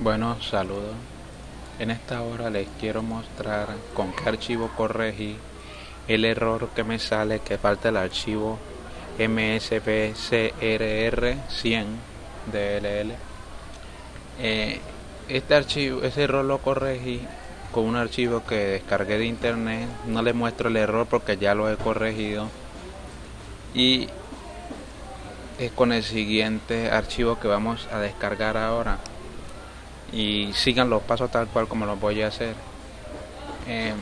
Bueno, saludos. En esta hora les quiero mostrar con qué archivo corregí el error que me sale que falta el archivo mspcrr100 dll. Eh, este archivo, ese error lo corregí con un archivo que descargué de internet. No les muestro el error porque ya lo he corregido. Y es con el siguiente archivo que vamos a descargar ahora y sigan los pasos tal cual como los voy a hacer. Eh,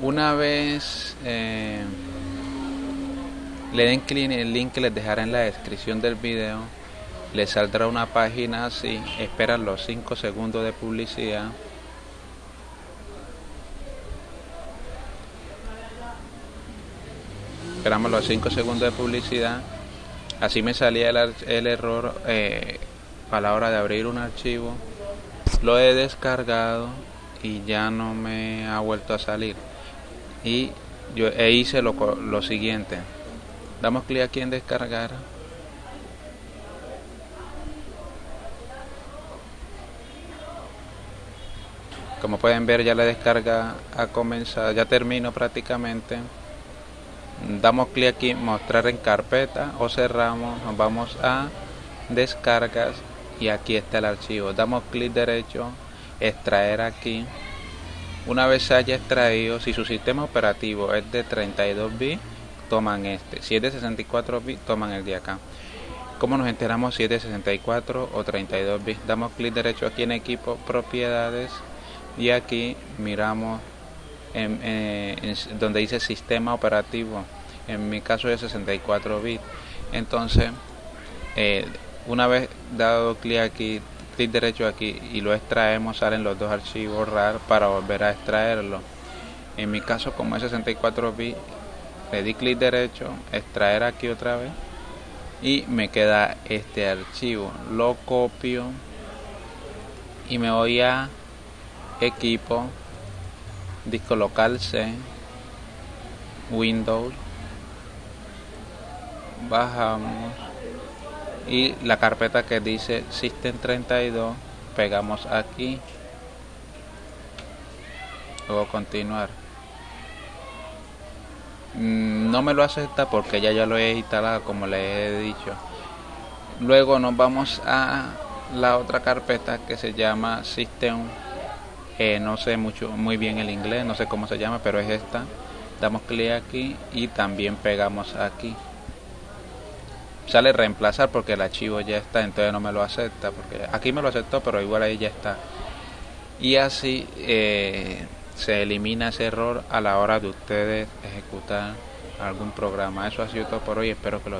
una vez eh, le den clic en el link que les dejaré en la descripción del video les saldrá una página así esperan los 5 segundos de publicidad. Esperamos los 5 segundos de publicidad. Así me salía el, el error eh, a la hora de abrir un archivo lo he descargado y ya no me ha vuelto a salir. Y yo e hice lo, lo siguiente. Damos clic aquí en descargar. Como pueden ver ya la descarga ha comenzado ya termino prácticamente. Damos clic aquí mostrar en carpeta o cerramos nos vamos a descargas y aquí está el archivo. Damos clic derecho extraer aquí. Una vez haya extraído si su sistema operativo es de 32 bits toman este. Si es de 64 bits toman el de acá. Como nos enteramos si es de 64 o 32 bits damos clic derecho aquí en equipo propiedades. Y aquí miramos en, donde dice sistema operativo. En mi caso es 64 bits. Entonces eh, una vez dado clic aquí clic derecho aquí y lo extraemos salen los dos archivos RAR para volver a extraerlo. En mi caso como es 64 bits le di clic derecho extraer aquí otra vez y me queda este archivo. Lo copio y me voy a equipo disco local C Windows. Bajamos y la carpeta que dice System 32 pegamos aquí. Luego continuar. Mm, no me lo acepta porque ya ya lo he instalado como le he dicho. Luego nos vamos a la otra carpeta que se llama System no sé mucho muy bien el inglés no sé cómo se llama pero es esta. Damos clic aquí y también pegamos aquí sale reemplazar porque el archivo ya está, entonces no me lo acepta, porque aquí me lo aceptó, pero igual ahí ya está. Y así eh, se elimina ese error a la hora de ustedes ejecutar algún programa. Eso ha sido todo por hoy, espero que lo